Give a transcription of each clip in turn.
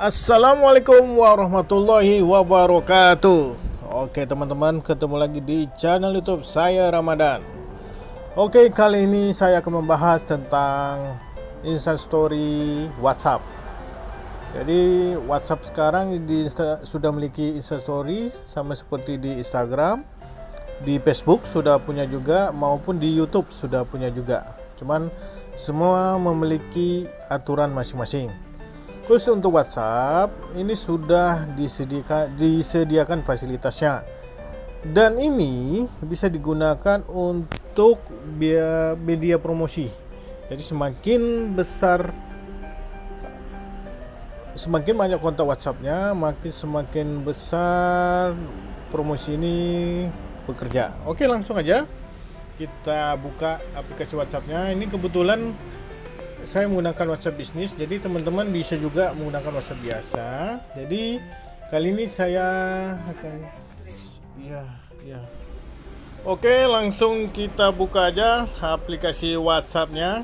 Assalamualaikum warahmatullahi wabarakatuh. Oke teman-teman ketemu lagi di channel youtube saya Ramadan. Oke kali ini saya akan membahas tentang instastory whatsapp. Jadi whatsapp sekarang di Insta, sudah memiliki instastory sama seperti di instagram Di facebook sudah punya juga maupun di youtube sudah punya juga. Cuman semua memiliki aturan masing-masing Khusus untuk WhatsApp, ini sudah disediakan, disediakan fasilitasnya. Dan ini bisa digunakan untuk media promosi. Jadi semakin besar semakin banyak kontak WhatsAppnya, makin semakin besar promosi ini bekerja. Oke, langsung aja kita buka aplikasi WhatsAppnya. Ini kebetulan saya menggunakan WhatsApp bisnis jadi teman-teman bisa juga menggunakan WhatsApp biasa. Jadi kali ini saya akan ya ya. Oke langsung kita buka aja aplikasi WhatsAppnya.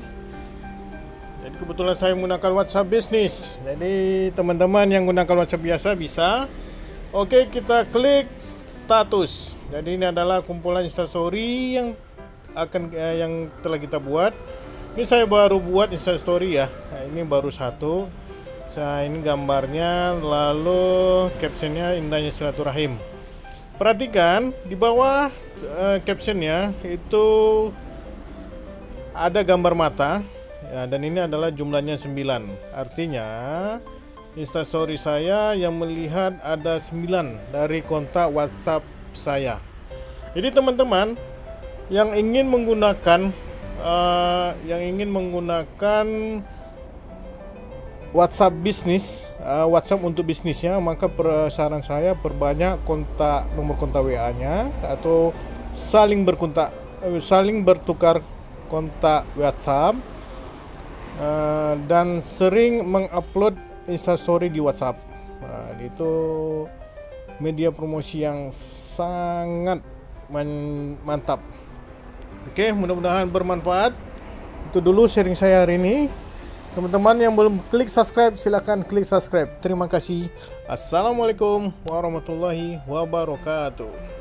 Jadi kebetulan saya menggunakan WhatsApp bisnis. Jadi teman-teman yang menggunakan WhatsApp biasa bisa. Oke kita klik status. Jadi ini adalah kumpulan instastory yang akan eh, yang telah kita buat ini saya baru buat instastory ya. Nah, ini baru satu. Saya ini gambarnya lalu captionnya indahnya silaturahim. Perhatikan di bawah uh, captionnya itu ada gambar mata. Ya, dan ini adalah jumlahnya 9 artinya instastory saya yang melihat ada 9 dari kontak whatsapp saya. Jadi teman-teman yang ingin menggunakan uh, yang ingin menggunakan WhatsApp bisnis, uh, WhatsApp untuk bisnisnya, maka per, saran saya perbanyak kontak nomor kontak WA-nya atau saling berkontak, uh, saling bertukar kontak WhatsApp uh, dan sering mengupload instastory di WhatsApp. Nah, itu media promosi yang sangat mantap. Oke, mudah-mudahan bermanfaat. Itu dulu sharing saya hari ini. Teman-teman yang belum klik subscribe, silahkan klik subscribe. Terima kasih. Assalamualaikum warahmatullahi wabarakatuh.